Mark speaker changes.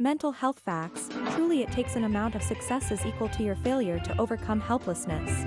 Speaker 1: Mental health facts, truly it takes an amount of successes equal to your failure to overcome helplessness.